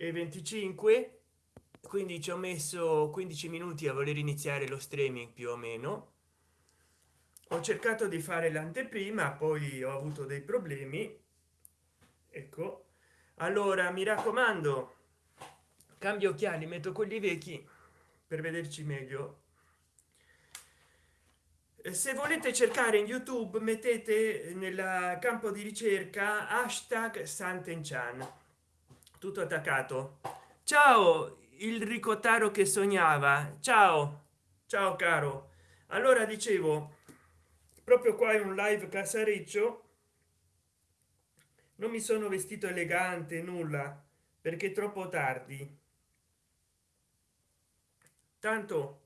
e 25 quindi ci ho messo 15 minuti a voler iniziare lo streaming più o meno. Ho cercato di fare l'anteprima poi ho avuto dei problemi. Ecco. Allora mi raccomando cambio occhiali metto quelli vecchi per vederci meglio. Se volete cercare in youtube mettete nel campo di ricerca hashtag santenchan tutto attaccato. Ciao il ricottaro che sognava. Ciao. Ciao caro. Allora dicevo proprio qua è un live casareccio non mi sono vestito elegante nulla perché troppo tardi. Tanto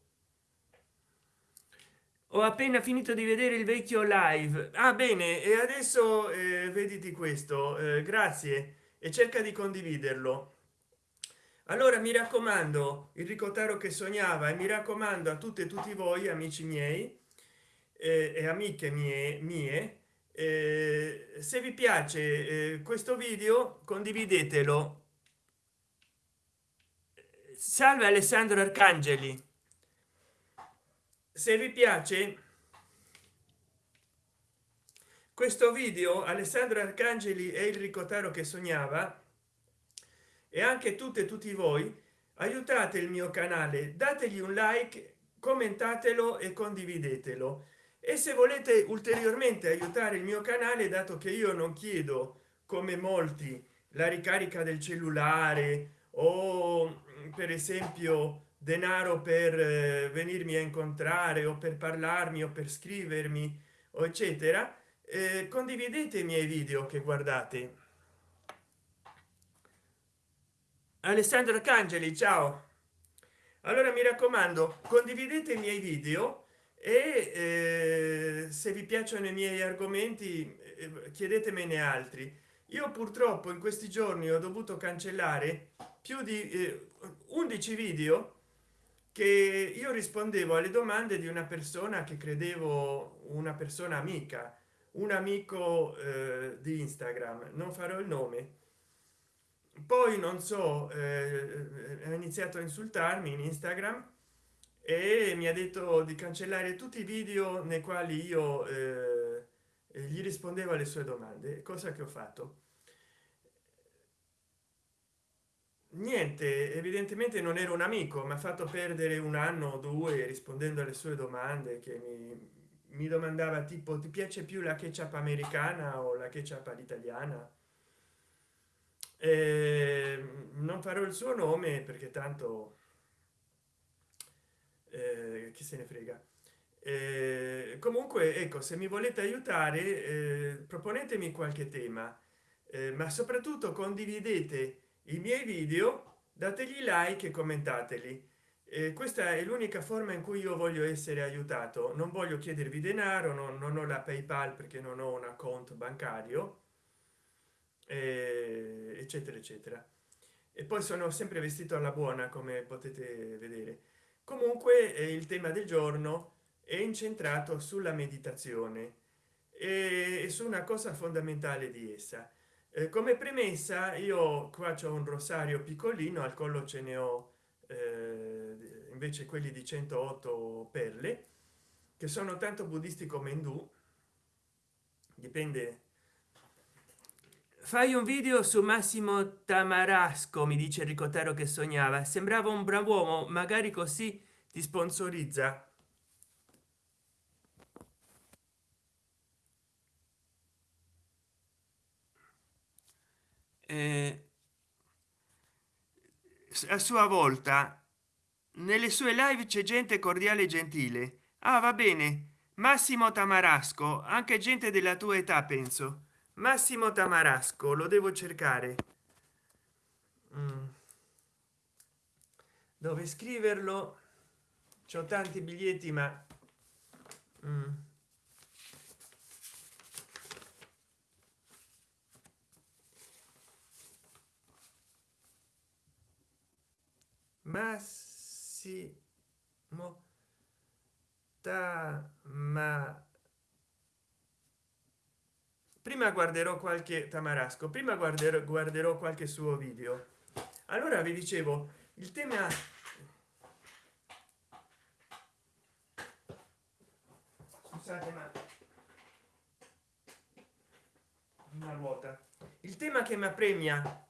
ho appena finito di vedere il vecchio live. Ah bene e adesso eh, vediti questo eh, grazie e cerca di condividerlo. Allora mi raccomando il ricotaro che sognava e mi raccomando a tutte e tutti voi amici miei eh, e amiche mie mie eh, se vi piace eh, questo video condividetelo. Salve alessandro arcangeli. Se vi piace questo video alessandro arcangeli è il ricotaro che sognava e anche tutte e tutti voi aiutate il mio canale dategli un like commentatelo e condividetelo. E se volete ulteriormente aiutare il mio canale dato che io non chiedo come molti la ricarica del cellulare o per esempio denaro per eh, venirmi a incontrare o per parlarmi o per scrivermi o eccetera condividete i miei video che guardate. Alessandro arcangeli ciao. Allora mi raccomando condividete i miei video e eh, se vi piacciono i miei argomenti eh, chiedetemene altri. Io purtroppo in questi giorni ho dovuto cancellare più di eh, 11 video che io rispondevo alle domande di una persona che credevo una persona amica un amico eh, di instagram non farò il nome. Poi non so eh, ha iniziato a insultarmi in instagram e mi ha detto di cancellare tutti i video nei quali io eh, gli rispondevo alle sue domande. Cosa che ho fatto? Niente evidentemente non era un amico mi ha fatto perdere un anno o due rispondendo alle sue domande che mi, mi domandava tipo ti piace più la ketchup americana o la ketchup all'italiana? Eh, non farò il suo nome perché tanto eh, chi se ne frega. Eh, comunque ecco se mi volete aiutare eh, proponetemi qualche tema. Eh, ma soprattutto condividete i miei video dategli like e commentateli questa è l'unica forma in cui io voglio essere aiutato. Non voglio chiedervi denaro non, non ho la paypal perché non ho un account bancario eh, eccetera eccetera. E poi sono sempre vestito alla buona come potete vedere. Comunque eh, il tema del giorno è incentrato sulla meditazione e su una cosa fondamentale di essa. Eh, come premessa io qua c'è un rosario piccolino al collo ce ne ho invece quelli di 108 perle che sono tanto buddisti come indù. Dipende. Fai un video su massimo tamarasco mi dice ricotero che sognava. Sembrava un bravo uomo magari così ti sponsorizza. Eh, a sua volta nelle sue live c'è gente cordiale e gentile. Ah va bene. Massimo tamarasco anche gente della tua età penso. Massimo tamarasco lo devo cercare. Mm. dove scriverlo? C'ho tanti biglietti ma mm. Massimo ma. Prima guarderò qualche tamarasco prima guarderò guarderò qualche suo video. Allora vi dicevo il tema scusate ma una ruota. Il tema che mi premia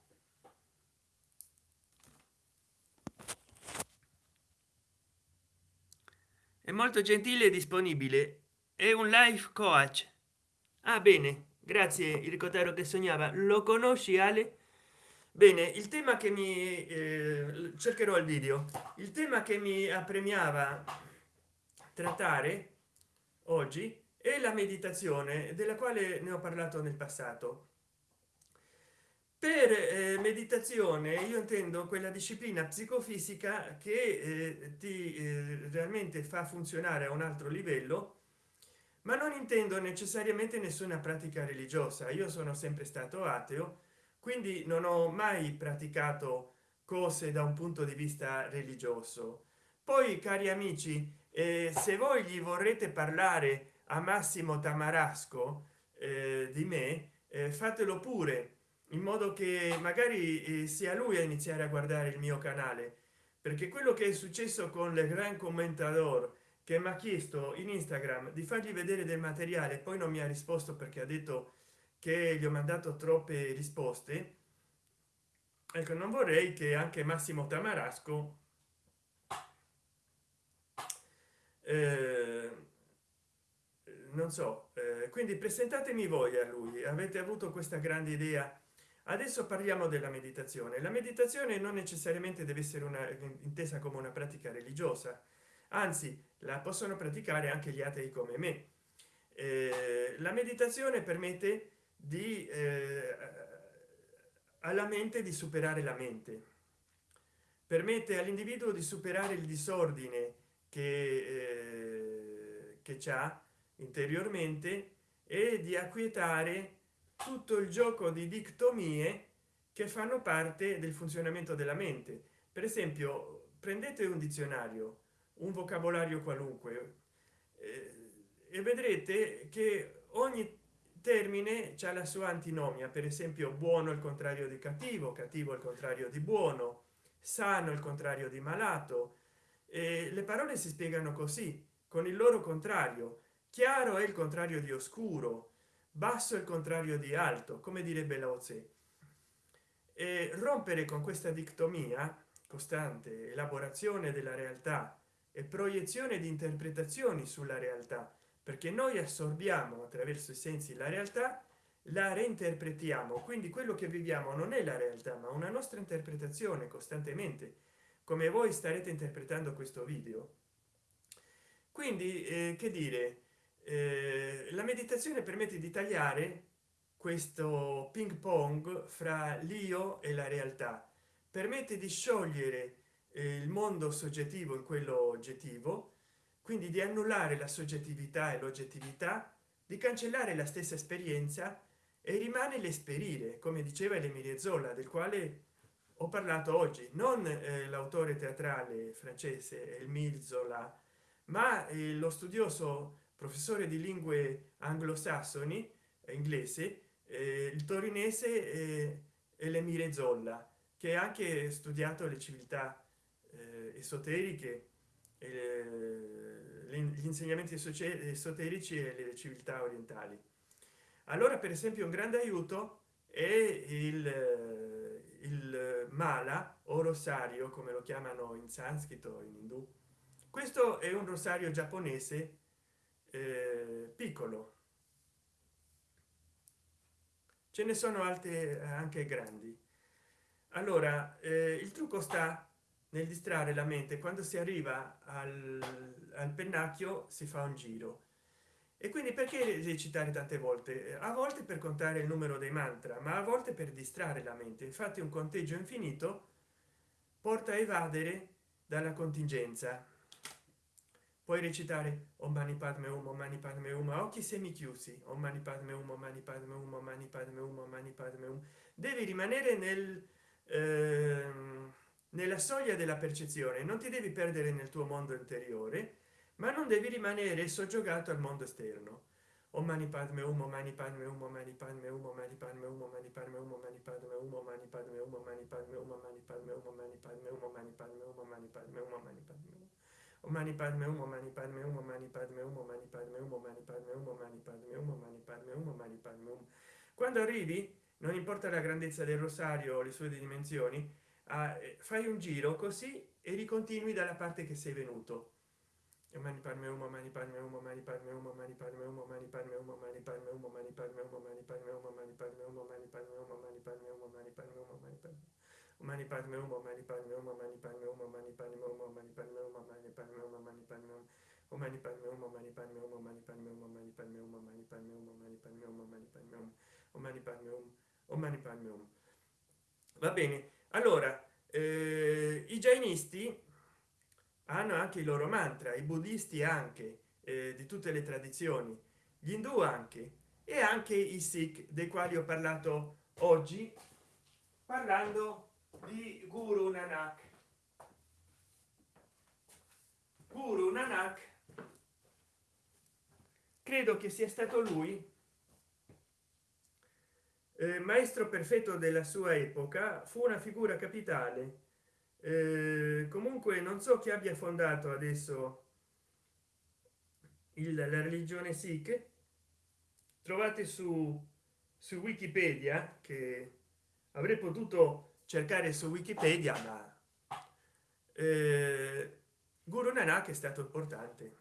molto gentile e disponibile. È un life coach. Ah bene. Grazie il ricotero che sognava. Lo conosci ale? Bene il tema che mi eh, cercherò il video. Il tema che mi appremiava trattare oggi è la meditazione della quale ne ho parlato nel passato per eh, meditazione io intendo quella disciplina psicofisica che eh, ti eh, realmente fa funzionare a un altro livello ma non intendo necessariamente nessuna pratica religiosa. Io sono sempre stato ateo quindi non ho mai praticato cose da un punto di vista religioso. Poi cari amici eh, se voi gli vorrete parlare a massimo tamarasco eh, di me eh, fatelo pure in modo che magari eh, sia lui a iniziare a guardare il mio canale. Perché quello che è successo con le gran commentatore che mi ha chiesto in instagram di fargli vedere del materiale poi non mi ha risposto perché ha detto che gli ho mandato troppe risposte. Ecco non vorrei che anche massimo tamarasco eh, non so eh, quindi presentatemi voi a lui. Avete avuto questa grande idea adesso parliamo della meditazione. La meditazione non necessariamente deve essere una intesa come una pratica religiosa anzi la possono praticare anche gli atei come me. Eh, la meditazione permette di eh, alla mente di superare la mente. Permette all'individuo di superare il disordine che eh, che c'ha interiormente e di acquietare tutto il gioco di dictomie che fanno parte del funzionamento della mente. Per esempio prendete un dizionario un vocabolario qualunque eh, e vedrete che ogni termine c'è la sua antinomia. Per esempio buono il contrario di cattivo cattivo il contrario di buono sano il contrario di malato. E le parole si spiegano così con il loro contrario. Chiaro è il contrario di oscuro basso il contrario di alto come direbbe lao tse. E rompere con questa dictomia costante elaborazione della realtà e proiezione di interpretazioni sulla realtà perché noi assorbiamo attraverso i sensi la realtà la reinterpretiamo. Quindi quello che viviamo non è la realtà ma una nostra interpretazione costantemente come voi starete interpretando questo video. Quindi eh, che dire la meditazione permette di tagliare questo ping pong fra l'io e la realtà. Permette di sciogliere eh, il mondo soggettivo in quello oggettivo quindi di annullare la soggettività e l'oggettività di cancellare la stessa esperienza e rimane l'esperire come diceva l'emilie zolla del quale ho parlato oggi. Non eh, l'autore teatrale francese il Zola ma eh, lo studioso professore di lingue anglosassoni eh, inglese eh, il torinese eh, e l'emire zolla che ha anche studiato le civiltà eh, esoteriche gli insegnamenti esoterici e le civiltà orientali. Allora per esempio un grande aiuto è il, il mala o rosario come lo chiamano in sanscrito in indù. Questo è un rosario giapponese eh, piccolo. Ce ne sono altre eh, anche grandi. Allora eh, il trucco sta nel distrarre la mente. Quando si arriva al, al pennacchio si fa un giro. E quindi perché recitare tante volte? A volte per contare il numero dei mantra ma a volte per distrarre la mente. Infatti un conteggio infinito porta a evadere dalla contingenza puoi recitare om mani padme um om mani padme um a occhi semichiusi om mani padme um om mani padme um om mani padme um om mani padme um devi rimanere nel eh, nella soglia della percezione non ti devi perdere nel tuo mondo interiore ma non devi rimanere soggiogato al mondo esterno om mani padme um om mani padme um om mani padme um om mani padme um om mani padme um om mani padme um om mani padme um om mani padme um om mani padme um um mani padme um mani padme um mani padme um mani padme um mani padme um mani padme um mani padme um mani padme um mani padme um mani padme um mani padme um quando arrivi non importa la grandezza del rosario o le sue dimensioni eh, fai un giro così e ricontinui dalla parte che sei venuto mani padme um mani padme um mani padme um mani padme um mani padme um mani padme um mani padme um mani padme um mani padme um mani padme um mani padme um mani padme um mani padme mani mani padme umo mani padme umo mani padme umo mani padme umo mani padme umo mani padme umo mani padme umo o mani padme umo mani padme umo mani padme umo mani padme umo mani padme umo mani padme umo mani padme umo o mani padme umo o mani padme umo va bene allora i jainisti hanno anche i loro mantra i buddhisti anche di tutte le tradizioni gli hindu anche e anche i sikh dei quali ho parlato oggi parlando di di guru nanak. Guru nanak. Credo che sia stato lui eh, maestro perfetto della sua epoca fu una figura capitale. Eh, comunque non so chi abbia fondato adesso il, la religione sikh. Trovate su su wikipedia che avrei potuto cercare su wikipedia ma eh, guru nanak è stato importante.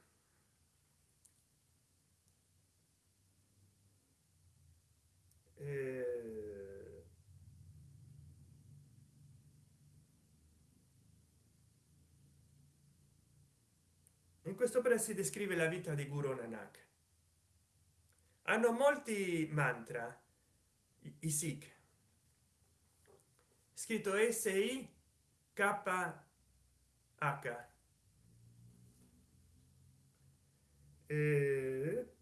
Eh, in questo opera si descrive la vita di guru nanak. Hanno molti mantra i sikh scritto s i k h eh,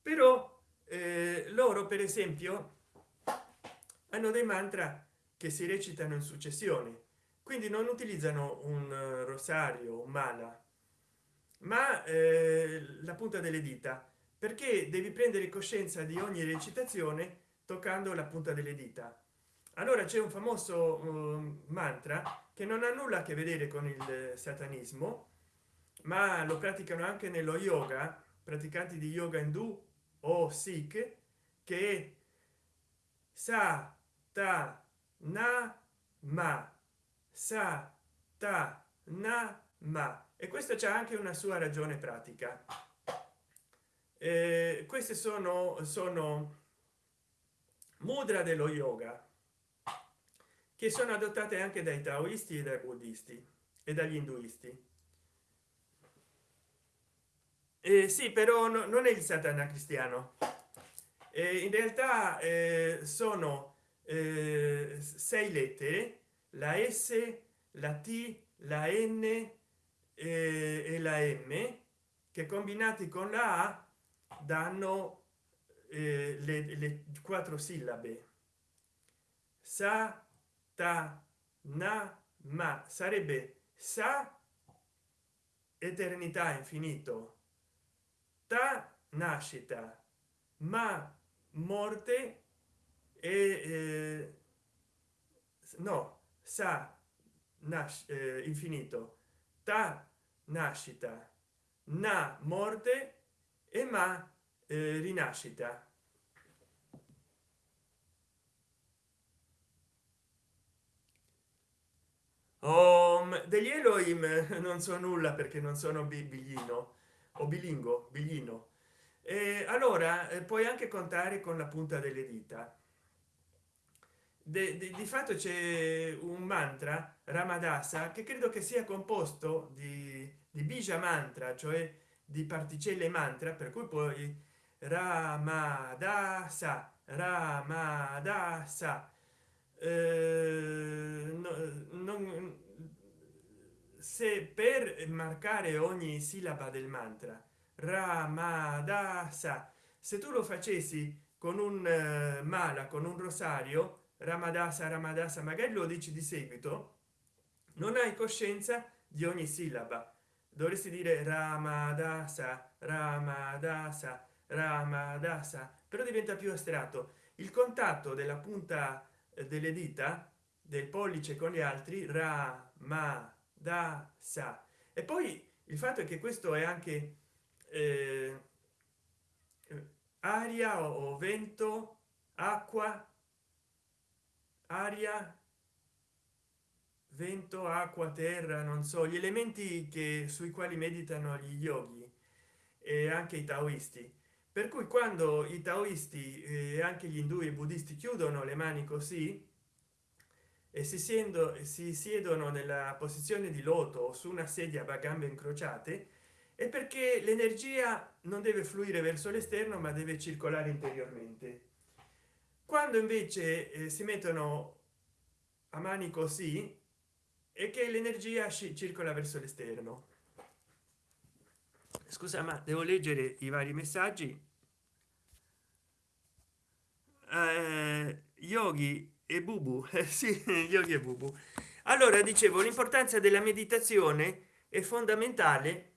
però eh, loro per esempio hanno dei mantra che si recitano in successione quindi non utilizzano un rosario un mala ma eh, la punta delle dita perché devi prendere coscienza di ogni recitazione toccando la punta delle dita allora c'è un famoso uh, mantra che non ha nulla a che vedere con il satanismo ma lo praticano anche nello yoga praticanti di yoga indù o sikh che sa ta na ma sa ta na ma e questo c'è anche una sua ragione pratica. Eh, queste sono sono mudra dello yoga che sono adottate anche dai taoisti e dai buddisti e dagli induisti. Eh, sì però no, non è il satana cristiano. Eh, in realtà eh, sono eh, sei lettere la s la t la n e la m che combinati con la a danno eh, le, le quattro sillabe. Sa ta na ma sarebbe sa eternità infinito. Ta nascita ma morte e eh, no sa nasce eh, infinito. Ta nascita na morte e ma eh, rinascita Om degli Elohim non so nulla perché non sono biglino o bilingo biglino. E allora eh, puoi anche contare con la punta delle dita. Di fatto c'è un mantra ramadasa che credo che sia composto di, di bija mantra cioè di particelle mantra per cui poi ramadasa ramadasa non, se per marcare ogni sillaba del mantra ramadasa se tu lo facessi con un uh, mala con un rosario ramadasa ramadasa magari lo dici di seguito non hai coscienza di ogni sillaba. Dovresti dire ramadasa ramadasa ramadasa però diventa più astratto. Il contatto della punta eh, delle dita del pollice con gli altri ra ma da sa. E poi il fatto è che questo è anche eh, aria o vento acqua aria vento acqua terra non so gli elementi che sui quali meditano gli yogi e anche i taoisti per cui quando i taoisti e anche gli indù e buddisti chiudono le mani così e si siendo si siedono nella posizione di loto su una sedia a gambe incrociate è perché l'energia non deve fluire verso l'esterno ma deve circolare interiormente. Quando invece eh, si mettono a mani così e che l'energia circola verso l'esterno. Scusa ma devo leggere i vari messaggi eh, yogi e bubu. Eh, sì yogi e bubu. Allora dicevo l'importanza della meditazione è fondamentale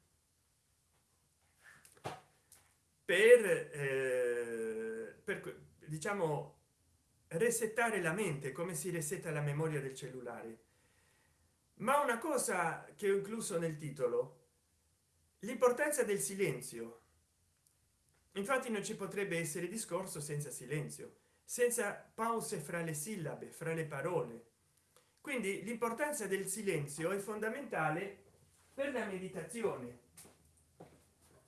per, eh, per diciamo resettare la mente come si resetta la memoria del cellulare. Ma una cosa che ho incluso nel titolo l'importanza del silenzio. Infatti non ci potrebbe essere discorso senza silenzio senza pause fra le sillabe fra le parole. Quindi l'importanza del silenzio è fondamentale per la meditazione.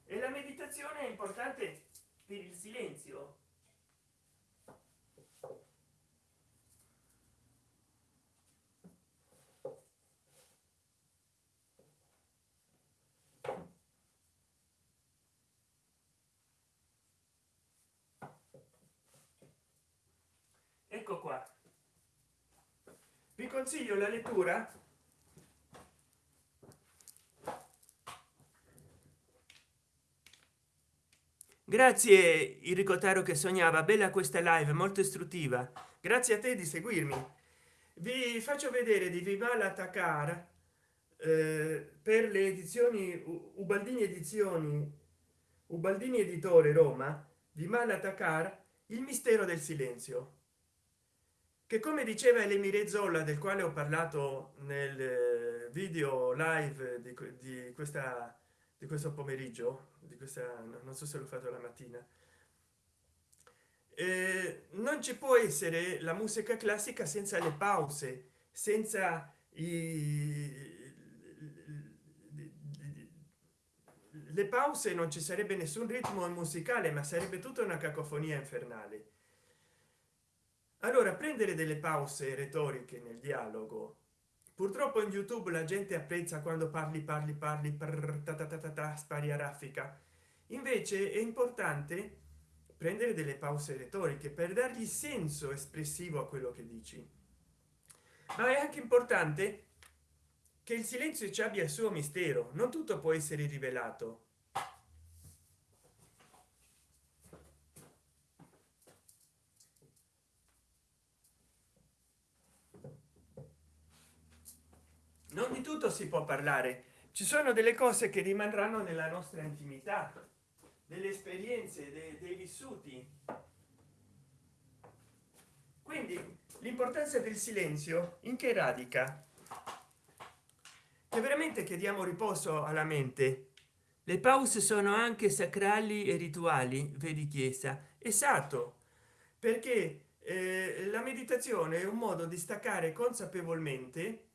E la meditazione è importante per il silenzio ecco qua vi consiglio la lettura? Grazie il ricotaro che sognava. Bella questa live molto istruttiva. Grazie a te di seguirmi. Vi faccio vedere di vivala takar eh, per le edizioni ubaldini edizioni ubaldini editore roma di malatakar il mistero del silenzio che come diceva l'emire zolla del quale ho parlato nel eh, video live di, di questa di questo pomeriggio di questa non so se l'ho fatto la mattina. Eh, non ci può essere la musica classica senza le pause senza i le pause non ci sarebbe nessun ritmo musicale ma sarebbe tutta una cacofonia infernale allora prendere delle pause retoriche nel dialogo. Purtroppo in youtube la gente apprezza quando parli parli parli per ta spari a raffica. Invece è importante prendere delle pause retoriche per dargli senso espressivo a quello che dici. Ma è anche importante che il silenzio ci abbia il suo mistero. Non tutto può essere rivelato non di tutto si può parlare. Ci sono delle cose che rimarranno nella nostra intimità delle esperienze dei, dei vissuti. Quindi l'importanza del silenzio in che radica? Che veramente chiediamo riposo alla mente. Le pause sono anche sacrali e rituali vedi chiesa. Esatto perché eh, la meditazione è un modo di staccare consapevolmente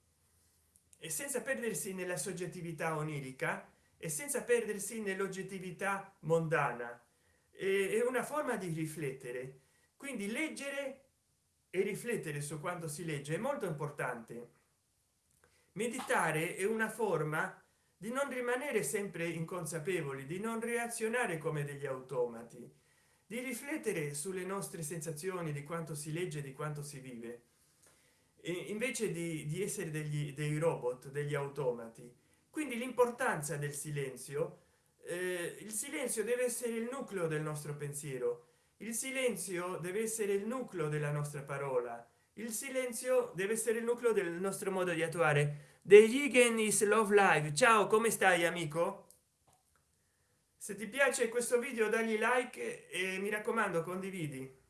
e senza perdersi nella soggettività onirica e senza perdersi nell'oggettività mondana. È una forma di riflettere. Quindi leggere e riflettere su quanto si legge è molto importante. Meditare è una forma di non rimanere sempre inconsapevoli di non reazionare come degli automati di riflettere sulle nostre sensazioni di quanto si legge di quanto si vive invece di, di essere degli dei robot degli automati. Quindi l'importanza del silenzio eh, il silenzio deve essere il nucleo del nostro pensiero. Il silenzio deve essere il nucleo della nostra parola. Il silenzio deve essere il nucleo del nostro modo di attuare. The Higgin is love live. Ciao come stai amico? Se ti piace questo video dagli like e mi raccomando condividi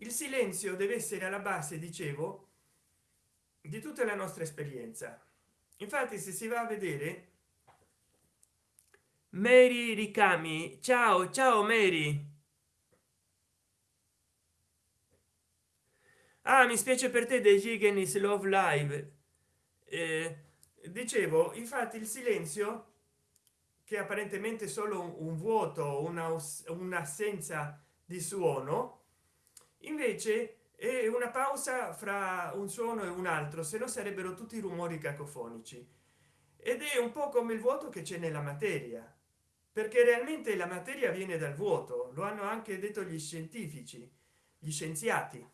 il silenzio deve essere alla base dicevo di tutta la nostra esperienza. Infatti se si va a vedere mary ricami. Ciao ciao mary. Ah mi spiace per te dei giganis love live. Eh, dicevo infatti il silenzio che apparentemente solo un, vuoto una un'assenza di suono invece è una pausa fra un suono e un altro se no sarebbero tutti rumori cacofonici. Ed è un po come il vuoto che c'è nella materia perché realmente la materia viene dal vuoto lo hanno anche detto gli scientifici gli scienziati.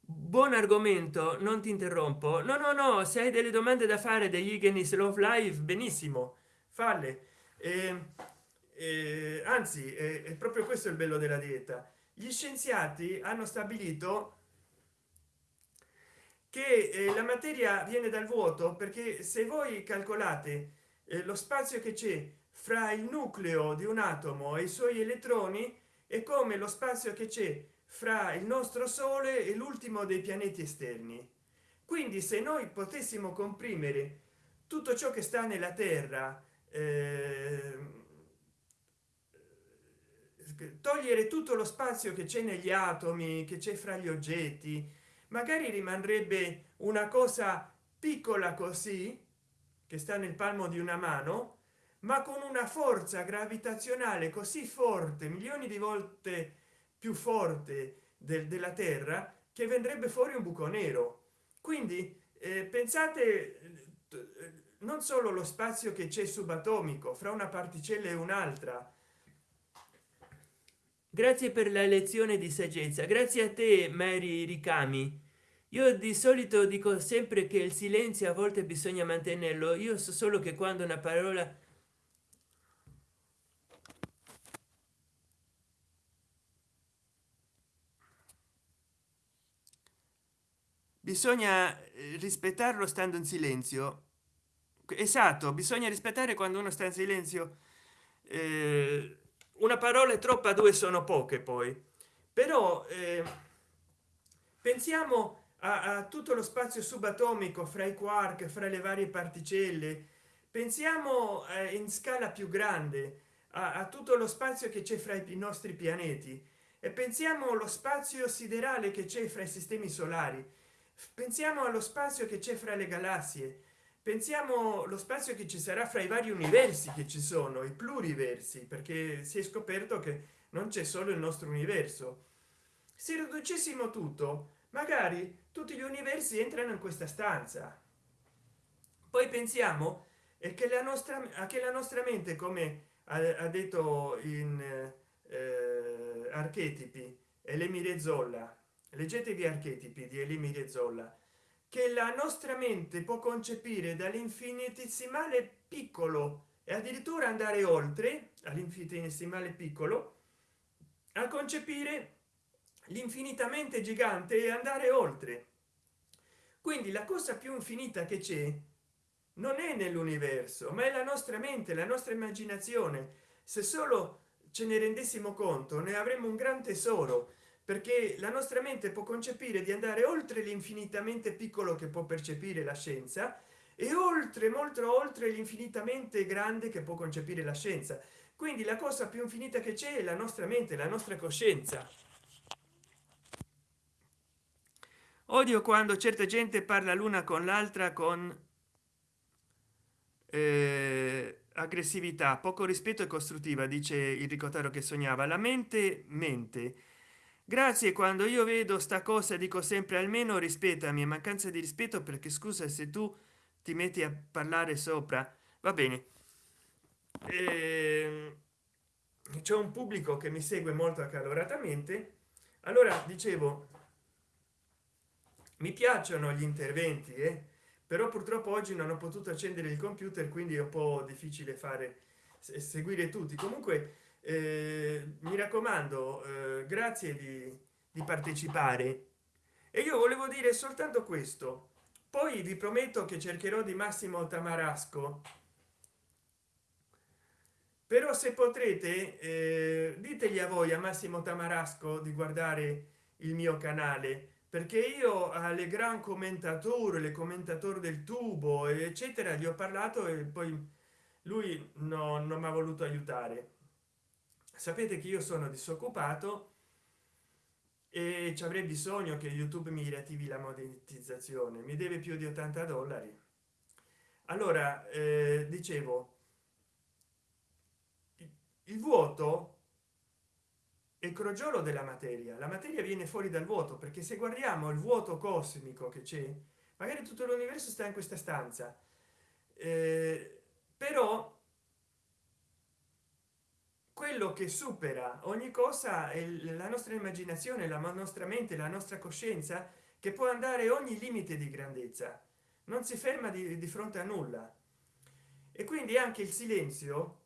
Buon argomento non ti interrompo. No no no se hai delle domande da fare degli Igenis love live benissimo. Falle. Eh, eh, anzi è, è proprio questo il bello della dieta. Gli scienziati hanno stabilito che eh, la materia viene dal vuoto perché se voi calcolate eh, lo spazio che c'è fra il nucleo di un atomo e i suoi elettroni è come lo spazio che c'è fra il nostro sole e l'ultimo dei pianeti esterni. Quindi se noi potessimo comprimere tutto ciò che sta nella terra eh, togliere tutto lo spazio che c'è negli atomi che c'è fra gli oggetti. Magari rimarrebbe una cosa piccola così che sta nel palmo di una mano ma con una forza gravitazionale così forte milioni di volte più forte del, della terra che vendrebbe fuori un buco nero. Quindi eh, pensate eh, non solo lo spazio che c'è subatomico fra una particella e un'altra grazie per la lezione di saggezza. Grazie a te mary ricami. Io di solito dico sempre che il silenzio a volte bisogna mantenerlo. Io so solo che quando una parola bisogna eh, rispettarlo stando in silenzio. Esatto bisogna rispettare quando uno sta in silenzio eh, una parola è troppa due sono poche poi. Però eh, pensiamo a, a, tutto lo spazio subatomico fra i quark fra le varie particelle. Pensiamo eh, in scala più grande a, a, tutto lo spazio che c'è fra i nostri pianeti. E pensiamo allo spazio siderale che c'è fra i sistemi solari. Pensiamo allo spazio che c'è fra le galassie pensiamo lo spazio che ci sarà fra i vari universi che ci sono i pluriversi perché si è scoperto che non c'è solo il nostro universo. Se riducessimo tutto magari tutti gli universi entrano in questa stanza. Poi pensiamo che la nostra che la nostra mente come ha, detto in eh, archetipi e zolla leggetevi archetipi di elimire zolla che la nostra mente può concepire dall'infinitesimale piccolo e addirittura andare oltre all'infinitesimale piccolo a concepire l'infinitamente gigante e andare oltre. Quindi la cosa più infinita che c'è non è nell'universo ma è la nostra mente la nostra immaginazione. Se solo ce ne rendessimo conto ne avremmo un gran tesoro perché la nostra mente può concepire di andare oltre l'infinitamente piccolo che può percepire la scienza e oltre molto oltre l'infinitamente grande che può concepire la scienza. Quindi la cosa più infinita che c'è è la nostra mente la nostra coscienza. Odio quando certa gente parla l'una con l'altra con eh, aggressività poco rispetto e costruttiva dice il ricotaro che sognava. La mente mente grazie quando io vedo sta cosa dico sempre almeno rispetto a mia mancanza di rispetto perché scusa se tu ti metti a parlare sopra. Va bene. Eh, c'è un pubblico che mi segue molto accaloratamente. Allora dicevo mi piacciono gli interventi eh? però purtroppo oggi non ho potuto accendere il computer quindi è un po difficile fare seguire tutti. Comunque mi raccomando eh, grazie di, di partecipare. E io volevo dire soltanto questo. Poi vi prometto che cercherò di massimo tamarasco. Però se potrete eh, ditegli a voi a massimo tamarasco di guardare il mio canale. Perché io alle gran commentatore le commentatore del tubo eccetera gli ho parlato e poi lui no, non mi ha voluto aiutare sapete che io sono disoccupato e ci avrei bisogno che youtube mi riattivi la monetizzazione. Mi deve più di 80 dollari. Allora eh, dicevo il vuoto il crogiolo della materia. La materia viene fuori dal vuoto perché se guardiamo il vuoto cosmico che c'è magari tutto l'universo sta in questa stanza. Eh, però quello che supera ogni cosa è la nostra immaginazione la nostra mente la nostra coscienza che può andare ogni limite di grandezza. Non si ferma di, di fronte a nulla. E quindi anche il silenzio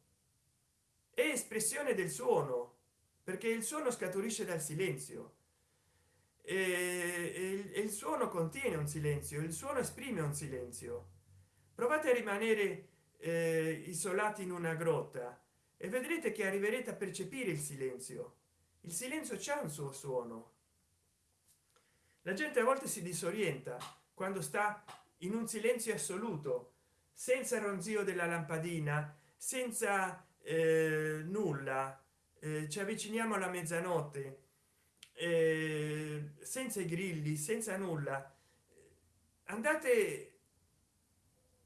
è espressione del suono perché il suono scaturisce dal silenzio. E, il suono contiene un silenzio il suono esprime un silenzio. Provate a rimanere eh, isolati in una grotta e vedrete che arriverete a percepire il silenzio. Il silenzio c'è un suo suono. La gente a volte si disorienta quando sta in un silenzio assoluto senza ronzio della lampadina senza eh, nulla. Eh, ci avviciniamo alla mezzanotte eh, senza i grilli senza nulla. Andate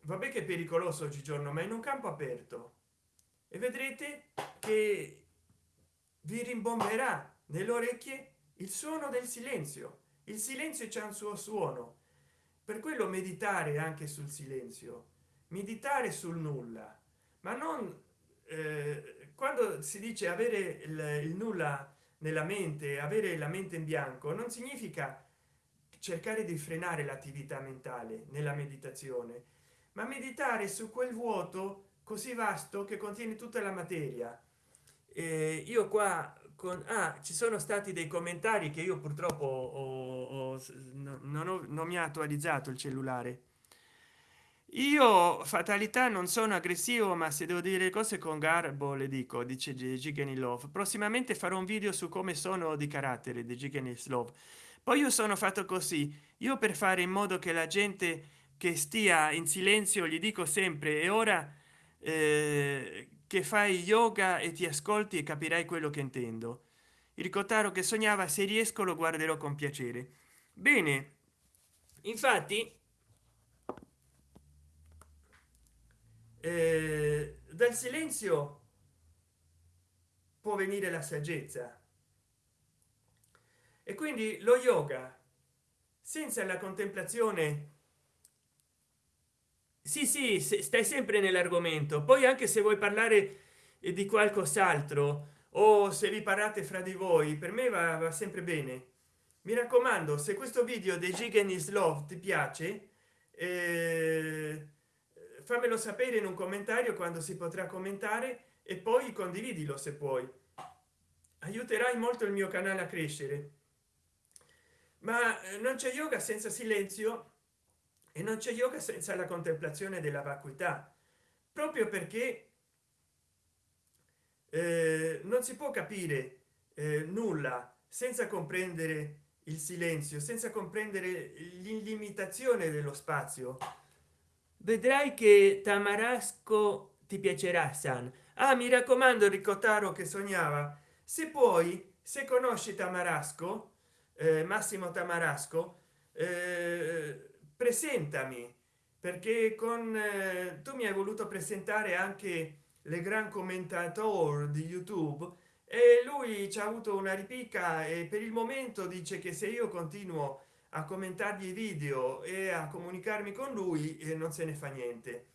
vabbè che è pericoloso oggigiorno ma in un campo aperto e vedrete che vi rimbomberà nelle orecchie il suono del silenzio. Il silenzio c'è un suo suono. Per quello meditare anche sul silenzio meditare sul nulla. Ma non eh, quando si dice avere il, il nulla nella mente avere la mente in bianco non significa cercare di frenare l'attività mentale nella meditazione ma meditare su quel vuoto così vasto che contiene tutta la materia eh, io qua con ah, ci sono stati dei commentari che io purtroppo ho, ho, non, ho, non mi ha attualizzato il cellulare io fatalità non sono aggressivo ma se devo dire cose con garbo le dico dice Love. prossimamente farò un video su come sono di carattere di Love. poi io sono fatto così io per fare in modo che la gente che stia in silenzio gli dico sempre e ora eh, che fai yoga e ti ascolti e capirai quello che intendo. Il cotaro che sognava se riesco lo guarderò con piacere. Bene. Infatti eh, dal silenzio può venire la saggezza. E quindi lo yoga senza la contemplazione sì sì stai sempre nell'argomento. Poi anche se vuoi parlare di qualcos'altro o se vi parlate fra di voi per me va, va sempre bene. Mi raccomando se questo video dei gigan is love ti piace eh, fammelo sapere in un commentario quando si potrà commentare e poi condividilo se puoi. Aiuterai molto il mio canale a crescere. Ma eh, non c'è yoga senza silenzio e non c'è yoga senza la contemplazione della vacuità. Proprio perché eh, non si può capire eh, nulla senza comprendere il silenzio senza comprendere l'illimitazione dello spazio. Vedrai che tamarasco ti piacerà san. Ah mi raccomando ricotaro che sognava se puoi se conosci tamarasco eh, massimo tamarasco eh, presentami perché con eh, tu mi hai voluto presentare anche le gran commentator di youtube e lui ci ha avuto una ripicca e per il momento dice che se io continuo a commentargli i video e a comunicarmi con lui e non se ne fa niente.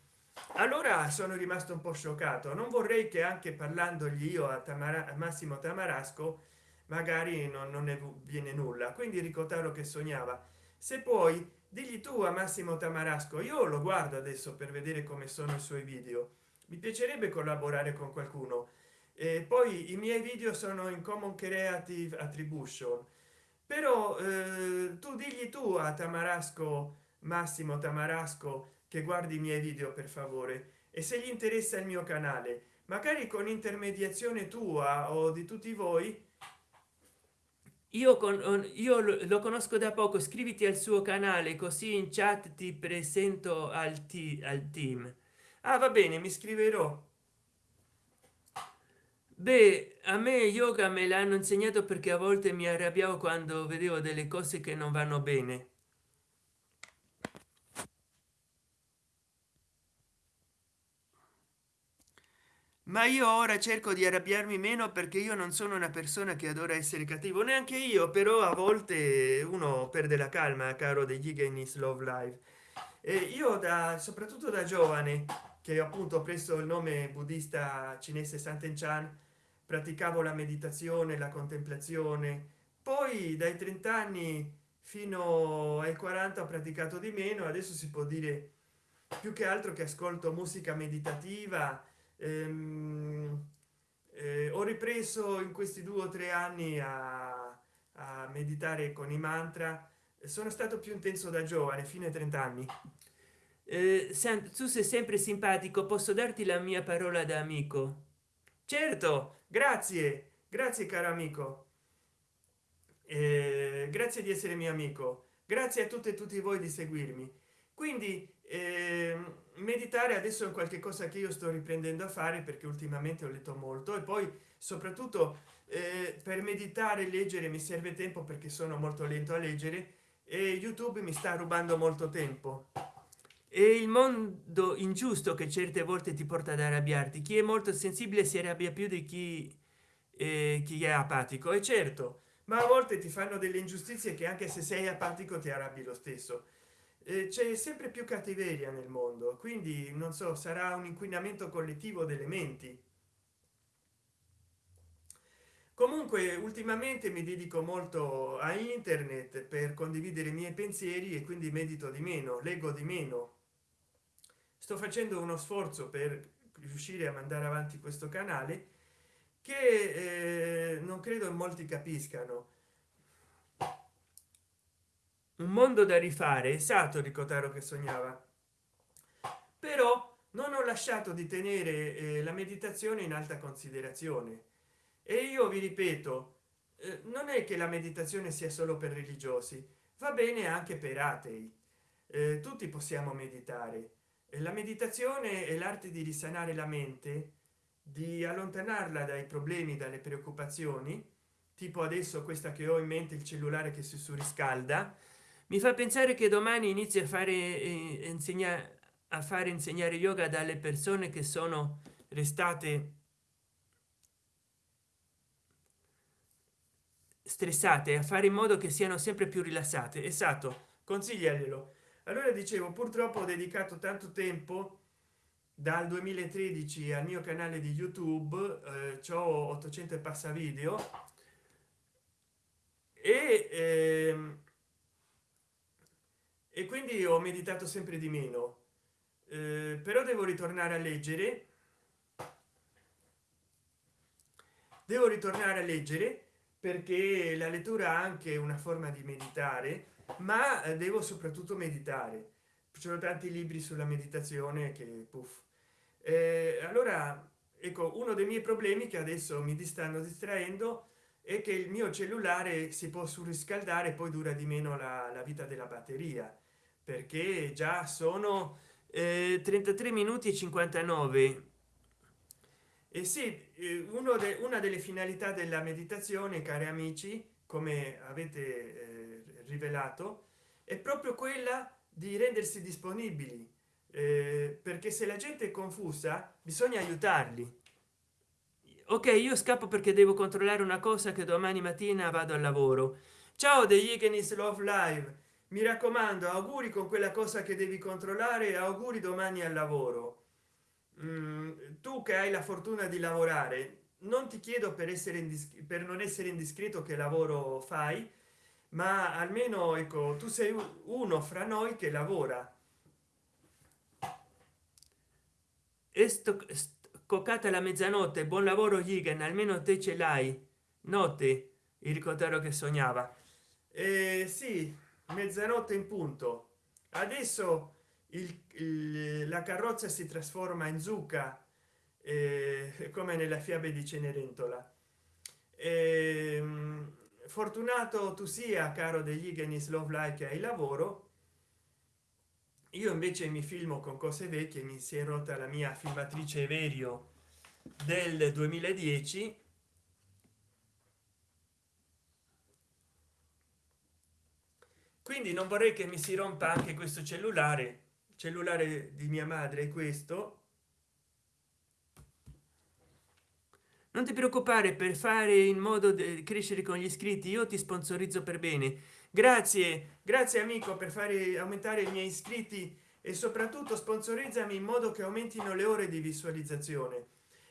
Allora sono rimasto un po scioccato. Non vorrei che anche parlandogli io a, Tamara, massimo tamarasco magari non, non ne viene nulla. Quindi ricordare che sognava. Se poi digli tu a massimo tamarasco io lo guardo adesso per vedere come sono i suoi video. Mi piacerebbe collaborare con qualcuno. E poi i miei video sono in common creative attribution. Però eh, tu digli tu a tamarasco massimo tamarasco che guardi i miei video per favore e se gli interessa il mio canale. Magari con intermediazione tua o di tutti voi io con io lo conosco da poco iscriviti al suo canale così in chat ti presento al, al team. Ah va bene mi scriverò beh a me yoga me l'hanno insegnato perché a volte mi arrabbiavo quando vedevo delle cose che non vanno bene ma io ora cerco di arrabbiarmi meno perché io non sono una persona che adora essere cattivo. Neanche io però a volte uno perde la calma caro degli Higgins love live e io da soprattutto da giovane che appunto ho preso il nome buddista cinese santen chan praticavo la meditazione la contemplazione. Poi dai 30 anni fino ai 40 ho praticato di meno. Adesso si può dire più che altro che ascolto musica meditativa ehm, eh, ho ripreso in questi due o tre anni a, a meditare con i mantra. Sono stato più intenso da giovane fine 30 anni eh, tu sei sempre simpatico posso darti la mia parola da amico certo grazie grazie caro amico. Eh, grazie di essere mio amico. Grazie a tutte e tutti voi di seguirmi. Quindi eh, meditare adesso è qualche cosa che io sto riprendendo a fare perché ultimamente ho letto molto e poi soprattutto eh, per meditare e leggere mi serve tempo perché sono molto lento a leggere e youtube mi sta rubando molto tempo. E il mondo ingiusto che certe volte ti porta ad arrabbiarti chi è molto sensibile si arrabbia più di chi eh, chi è apatico. E certo ma a volte ti fanno delle ingiustizie che anche se sei apatico ti arrabbi lo stesso c'è sempre più cattiveria nel mondo quindi non so sarà un inquinamento collettivo delle menti. Comunque ultimamente mi dedico molto a internet per condividere i miei pensieri e quindi medito di meno leggo di meno. Sto facendo uno sforzo per riuscire a mandare avanti questo canale che eh, non credo molti capiscano un mondo da rifare esatto di cotaro che sognava. Però non ho lasciato di tenere eh, la meditazione in alta considerazione. E io vi ripeto eh, non è che la meditazione sia solo per religiosi va bene anche per atei. Eh, tutti possiamo meditare. E la meditazione è l'arte di risanare la mente di allontanarla dai problemi dalle preoccupazioni tipo adesso questa che ho in mente il cellulare che si surriscalda mi fa pensare che domani inizia a fare eh, insegnare a fare insegnare yoga dalle persone che sono restate stressate a fare in modo che siano sempre più rilassate. Esatto consigliaglielo allora dicevo purtroppo ho dedicato tanto tempo dal 2013 al mio canale di youtube eh, ho 800 e passa video e ehm, e quindi ho meditato sempre di meno. Eh, però devo ritornare a leggere. Devo ritornare a leggere perché la lettura ha anche una forma di meditare ma devo soprattutto meditare. Ci sono tanti libri sulla meditazione che puff. Eh, allora ecco uno dei miei problemi che adesso mi stanno distraendo è che il mio cellulare si può surriscaldare poi dura di meno la, la vita della batteria perché già sono eh, 33 minuti e 59 e eh sì uno de, una delle finalità della meditazione cari amici come avete eh, rivelato è proprio quella di rendersi disponibili eh, perché se la gente è confusa bisogna aiutarli. Ok io scappo perché devo controllare una cosa che domani mattina vado al lavoro. Ciao degli Ignis love live mi raccomando auguri con quella cosa che devi controllare auguri domani al lavoro. Mm, tu che hai la fortuna di lavorare non ti chiedo per essere per non essere indiscreto che lavoro fai ma almeno ecco tu sei uno fra noi che lavora. E sto coccata la mezzanotte buon lavoro Higen almeno te ce l'hai. Notte il ricordato che sognava. Eh, sì mezzanotte in punto. Adesso il, il, la carrozza si trasforma in zucca eh, come nella fiabe di cenerentola. Eh, fortunato tu sia caro degli Igenis love like hai lavoro. Io invece mi filmo con cose vecchie mi si è rotta la mia filmatrice verio del 2010 quindi non vorrei che mi si rompa anche questo cellulare. Cellulare di mia madre questo. Non ti preoccupare per fare in modo di crescere con gli iscritti io ti sponsorizzo per bene. Grazie grazie amico per fare aumentare i miei iscritti e soprattutto sponsorizzami in modo che aumentino le ore di visualizzazione.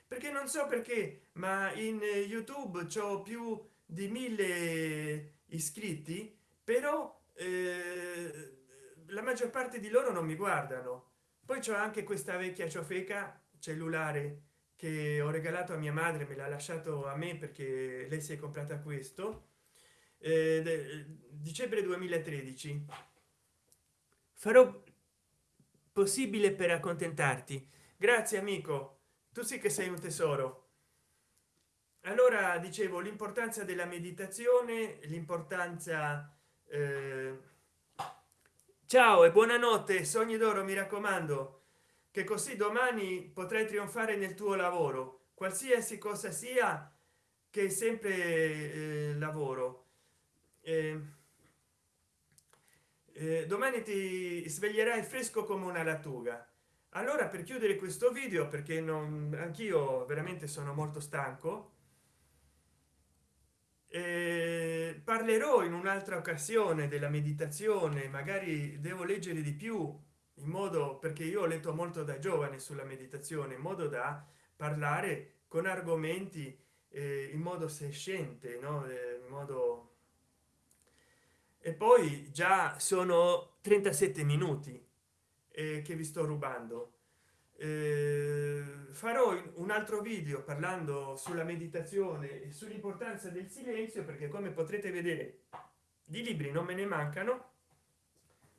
Perché non so perché ma in youtube c'ho più di mille iscritti però la maggior parte di loro non mi guardano. Poi c'è anche questa vecchia ciofeca cellulare che ho regalato a mia madre me l'ha lasciato a me perché lei si è comprata questo eh, dicembre 2013 farò possibile per accontentarti. Grazie amico. Tu sì che sei un tesoro. Allora dicevo l'importanza della meditazione l'importanza eh... ciao e buonanotte sogni d'oro mi raccomando che così domani potrai trionfare nel tuo lavoro qualsiasi cosa sia che sempre eh, lavoro. Eh, eh, domani ti sveglierai fresco come una lattuga. Allora per chiudere questo video perché non anch'io veramente sono molto stanco eh, parlerò in un'altra occasione della meditazione magari devo leggere di più in modo perché io ho letto molto da giovane sulla meditazione in modo da parlare con argomenti eh, in modo sescente no? Eh, in modo e poi già sono 37 minuti eh, che vi sto rubando eh, farò un altro video parlando sulla meditazione e sull'importanza del silenzio perché come potrete vedere di libri non me ne mancano.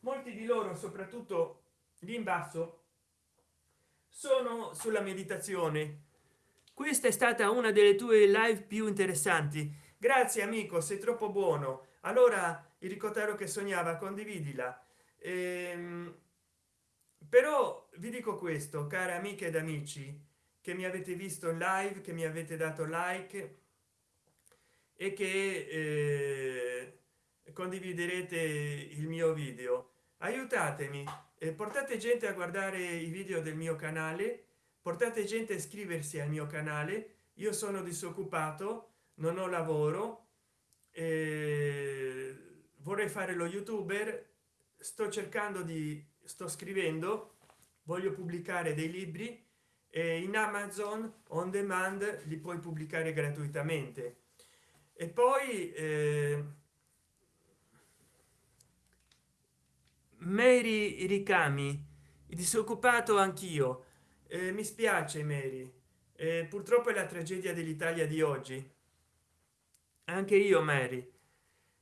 Molti di loro soprattutto lì in basso sono sulla meditazione. Questa è stata una delle tue live più interessanti. Grazie amico sei troppo buono. Allora il ricottaro che sognava condividila. Ehm, però vi dico questo care amiche ed amici che mi avete visto in live che mi avete dato like e che eh, condividerete il mio video. Aiutatemi eh, portate gente a guardare i video del mio canale portate gente a iscriversi al mio canale. Io sono disoccupato non ho lavoro eh, vorrei fare lo youtuber sto cercando di sto scrivendo voglio pubblicare dei libri e in amazon on demand li puoi pubblicare gratuitamente. E poi eh, Mary Ricami disoccupato anch'io. Eh, mi spiace Mary. Eh, purtroppo è la tragedia dell'Italia di oggi. Anche io Mary.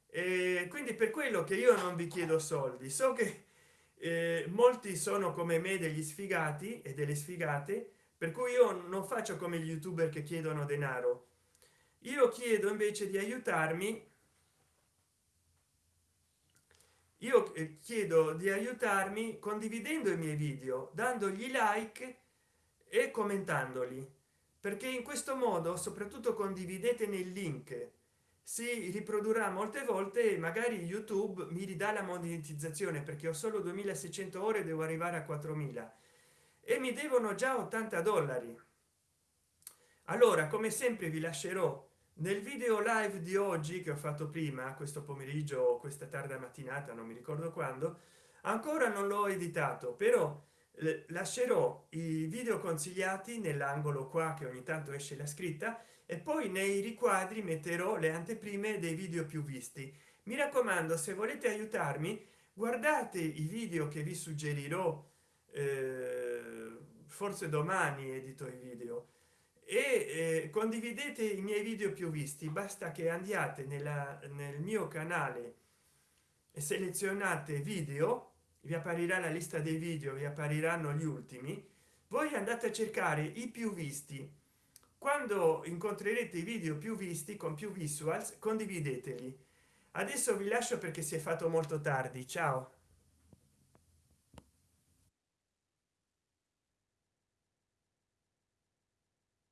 E quindi per quello che io non vi chiedo soldi. So che eh, molti sono come me degli sfigati e delle sfigate per cui io non faccio come gli youtuber che chiedono denaro. Io chiedo invece di aiutarmi io eh, chiedo di aiutarmi condividendo i miei video dandogli like e commentandoli perché in questo modo soprattutto condividete nel link si riprodurrà molte volte magari youtube mi ridà la monetizzazione perché ho solo 2600 ore devo arrivare a 4000 e mi devono già 80 dollari. Allora come sempre vi lascerò nel video live di oggi che ho fatto prima questo pomeriggio questa tarda mattinata non mi ricordo quando ancora non l'ho editato però lascerò i video consigliati nell'angolo qua che ogni tanto esce la scritta e poi nei riquadri metterò le anteprime dei video più visti. Mi raccomando se volete aiutarmi guardate i video che vi suggerirò eh, forse domani edito i video. E eh, condividete i miei video più visti basta che andiate nella, nel mio canale e selezionate video vi apparirà la lista dei video vi appariranno gli ultimi voi andate a cercare i più visti quando incontrerete i video più visti con più visuals condivideteli adesso vi lascio perché si è fatto molto tardi. Ciao